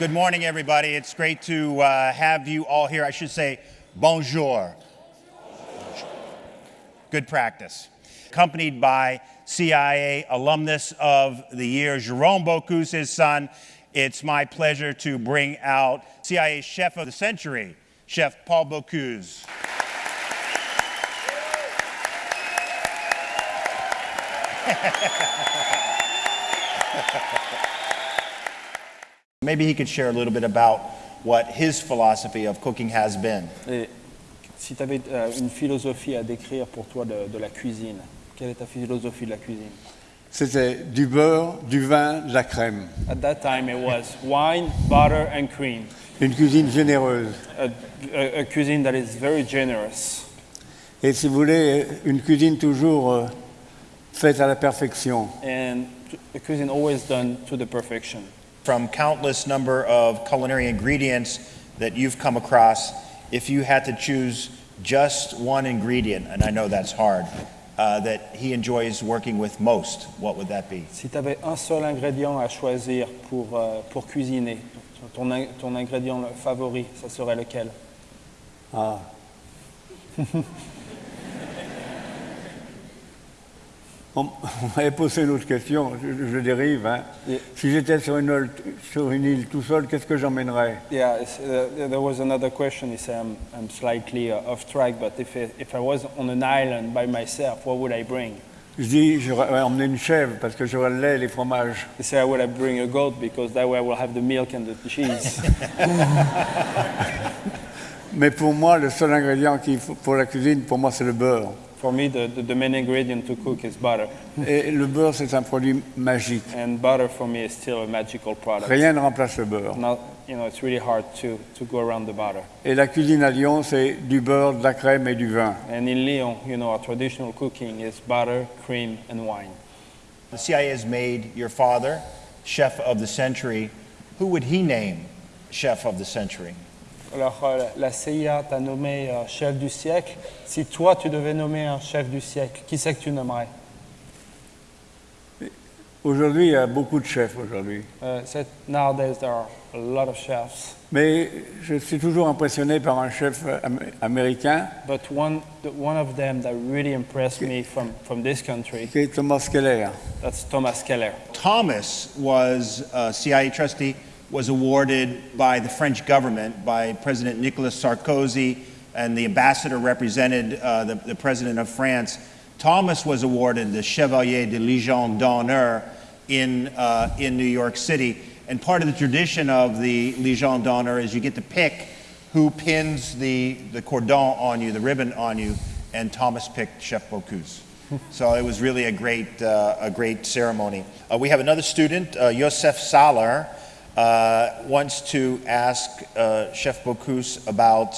Good morning, everybody. It's great to uh, have you all here. I should say bonjour. Good practice. Accompanied by CIA alumnus of the year, Jerome Bocuse, his son. It's my pleasure to bring out CIA chef of the century, Chef Paul Bocuse. Maybe he could share a little bit about what his philosophy of cooking has been. Et si tu avais euh, une philosophie à décrire pour toi de, de la cuisine, quelle est ta philosophie de la cuisine C'était du beurre, du vin, de la crème. At that time it was wine, butter and cream. Une cuisine généreuse. A, a, a cuisine that is very generous. Et si vous voulez, une cuisine toujours euh, faite à la perfection. And a cuisine always done to the perfection. From countless number of culinary ingredients that you've come across, if you had to choose just one ingredient, and I know that's hard, uh, that he enjoys working with most, what would that be? Si tu avais un seul ingrédient à choisir pour, euh, pour cuisiner, ton, ton ingrédient favori, ça serait lequel Ah. On, m'avait posé une autre question, je, je dérive. hein. Et- Si j'étais sur une, île- sur une île tout seul, qu'est-ce que j'emmènerais? Yeah, uh, there was another question. Said, I'm, I'm slightly uh, off track, but if, it, if I was on an island by myself, what would I bring? Je dis, j'aurais emmené une chèvre parce que j'aurais le lait et les fromages. He said, I would have bring a goat because that way I will have the milk and the cheese. Mais pour moi, le seul ingrédient pour la cuisine, pour moi, c'est le beurre. For me, the, the, the main ingredient to cook is butter. Et le beurre, c'est un produit magique. And butter for me is still a magical product. Rien ne remplace le beurre. Not, you know, it's really hard to, to go around the butter. Et la cuisine à Lyon, c'est du beurre, de la crème et du vin. And in Lyon, you know, our traditional cooking is butter, cream, and wine. The CIA has made your father chef of the century. Who would he name chef of the century? Alors, euh, la CIA t'a nommé euh, chef du siècle. Si toi, tu devais nommer un chef du siècle, qui c'est que tu nommerais? Aujourd'hui, il y a beaucoup de chefs aujourd'hui. Uh, said nowadays there are a lot of chefs, Mais je suis toujours impressionné par un chef am- américain but one, the, one of them that really impressed me from, from this country, Thomas Keller. that's Thomas Keller. Thomas was a CIA trustee, was awarded by the French government, by President Nicolas Sarkozy, and the ambassador represented uh, the, the president of France. Thomas was awarded the Chevalier de Légion d'honneur in, uh, in New York City. And part of the tradition of the Légion d'honneur is you get to pick who pins the, the cordon on you, the ribbon on you, and Thomas picked Chef Bocuse. so it was really a great, uh, a great ceremony. Uh, we have another student, uh, Yosef Salar, uh, wants to ask uh, Chef Bocuse about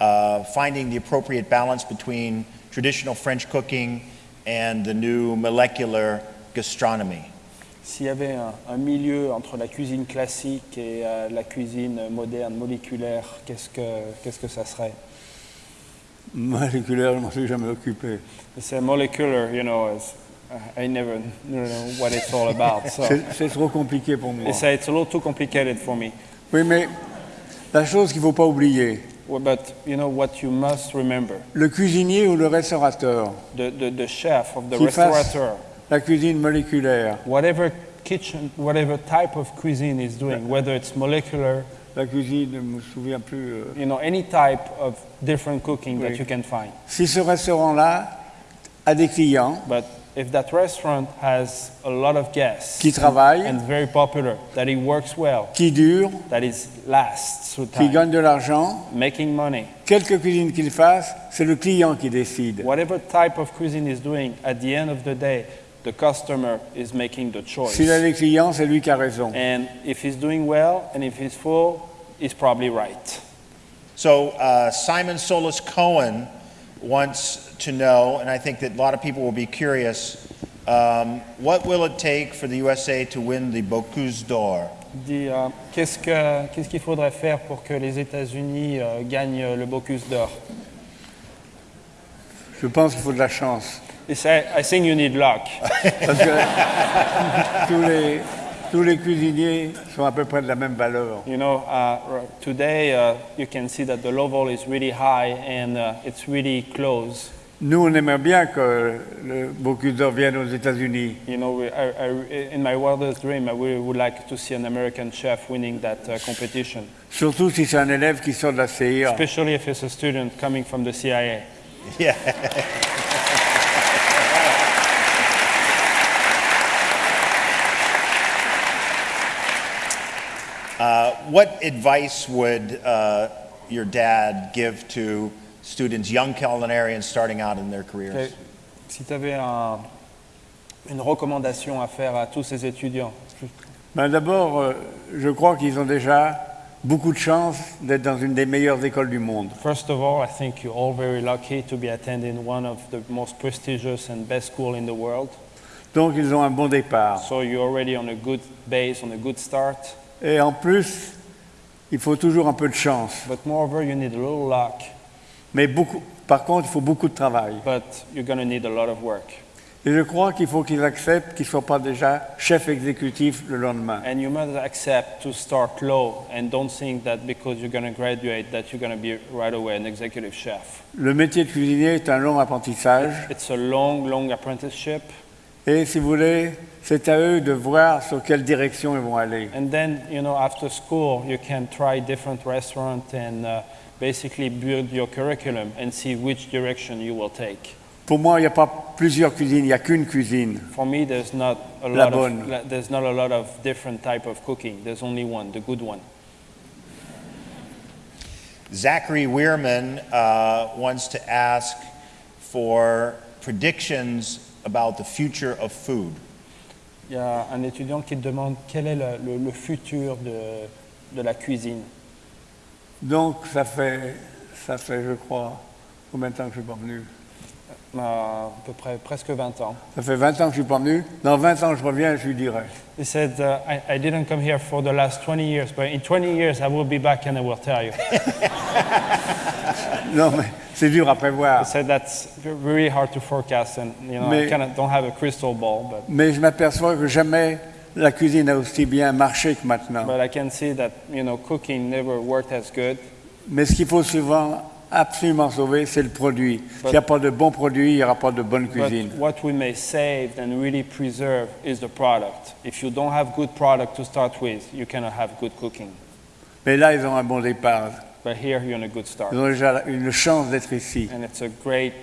uh, finding the appropriate balance between traditional French cooking and the new molecular gastronomy. S'il y avait un, un milieu entre la cuisine classique et euh, la cuisine moderne, moléculaire, qu'est-ce que, qu'est-ce que ça serait Moléculaire, je ne m'en suis jamais occupé. C'est molecular, you know, is, uh, I never know what it's all about. So. C'est trop compliqué pour moi. They say it's a little too complicated for me. Oui, mais la chose qu'il ne faut pas oublier, Well, But you know what you must remember: le cuisinier ou le restaurateur the, the, the chef of the restaurateur, la cuisine moléculaire, whatever kitchen, whatever type of cuisine is doing, whether it's molecular, la cuisine, je ne me souviens plus. euh, you know, any type of different cooking that you can find. si ce restaurant-là a des clients But if that restaurant has a lot of guests qui travaillent, and very popular, that it works well, qui durent, that it lasts through qui time, gagnent de l'argent, making money, quelque cuisine qu'il fasse, c'est le client qui décide. whatever type of cuisine is doing, at the end of the day, the customer is making the choice. S'il a des clients, c'est lui qui a raison. And if he's doing well and if he's full, he's probably right. So uh, Simon Solis Cohen wants to know, and I think that a lot of people will be curious, um, what will it take for the USA to win the Bocuse d'Or? Il dit, euh, qu'est-ce que- qu'est-ce qu'il faudrait faire pour que les États-Unis euh, gagnent le Bocuse d'or? Je pense qu'il faut de la chance. He said, I think you need luck. Parce que tous les, tous les cuisiniers sont à peu près de la même valeur. You know, uh, today uh, you can see that the level is really high and uh, it's really close. Nous, on aimerait bien que le Bocuse d'Or vienne aux États-Unis. You know, we, I, I, in my wildest dream, I really would like to see an American chef winning that uh, competition, Surtout si c'est un élève qui sort de la CIA. especially if it's a student coming from the CIA. Yeah. Uh, what advice would uh, your dad give to students, young culinarians starting out in their careers? Ok. Si tu avais un- une recommandation à faire à tous ces étudiants, Ben, D'abord, euh, je crois qu'ils ont déjà beaucoup de chance d'être dans une des meilleures écoles du monde. first of all, I think you're all very lucky to be attending one of the most prestigious and best school in the world. Donc, ils ont un bon départ. So you're already on a good base, on a good start. Et en plus, il faut toujours un peu de chance. But moreover, you need a little luck, Mais beaucoup, par contre, il faut beaucoup de travail. but you're going to need a lot of work. Et je crois qu'il faut qu'ils acceptent qu'ils ne soient pas déjà chef exécutif le lendemain. And you must accept to start low and don't think that because you're going to graduate that you're going to be right away an executive chef. Le métier de cuisinier est un long apprentissage. It's a long, long apprenticeship. Et si vous voulez, c'est à eux de voir sur quelle direction ils vont aller. And then, you know, after school, you can try different restaurants and uh, basically build your curriculum and see which direction you will take. Pour moi, il n'y a pas plusieurs cuisines, il n'y a qu'une cuisine. For me, there's not a La lot bonne. of la- there's not a lot of different type of cooking. There's only one, the good one. Zachary Weirman uh, wants to ask for predictions about the future of food. Il y a un étudiant qui demande quel est le, le- le futur de, de la cuisine. Donc, ça fait, ça fait, je crois, combien de temps que je ne suis pas venu? À peu près presque 20 ans. Ça fait 20 ans que je suis pas venu. Dans 20 ans, je reviens, je lui dirai. He said, uh, I, I didn't come here for the last 20 years, but in 20 years I will be back and I will tell you. Non, mais c'est dur à prévoir. He said that's really hard to forecast and, you know, Mais- I kind of don't have a crystal ball, but, Mais je m'aperçois que jamais la cuisine a aussi bien marché que maintenant. but I can see that, you know, cooking never worked as good. Mais ce qu'il faut souvent absolument sauver, c'est le produit. S'il n'y a pas de bon produit, il n'y aura pas de bonne But cuisine. what we may save and really preserve is the product. If you don't have good product to start with, you cannot have good cooking. Mais là, ils ont un bon départ. But here you're on a good start. Ils ont déjà une chance d'être ici. And it's a great,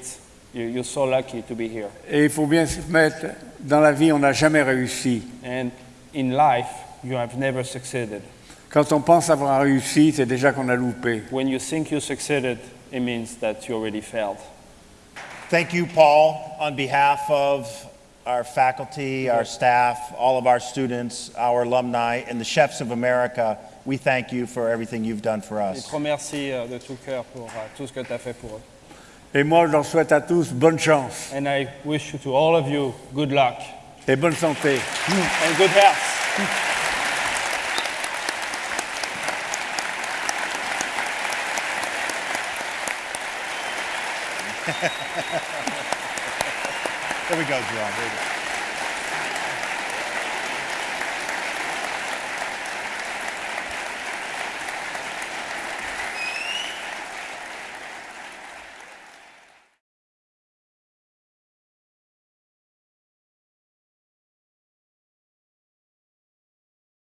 you- you're so lucky to be here. Et il faut bien se mettre, dans la vie, on n'a jamais réussi. And in life, you have never succeeded. Quand on pense avoir réussi, c'est déjà qu'on a loupé. When you think you succeeded, it means that you already failed. Thank you, Paul, on behalf of our faculty, our staff, all of our students, our alumni, and the Chefs of America. We thank you for everything you've done for Je us. te remercie euh, de tout cœur pour euh, tout ce que tu as fait pour eux. Et moi, je leur souhaite à tous bonne chance And I wish you to all of you good luck et bonne santé. and good health. There we go, Jerome.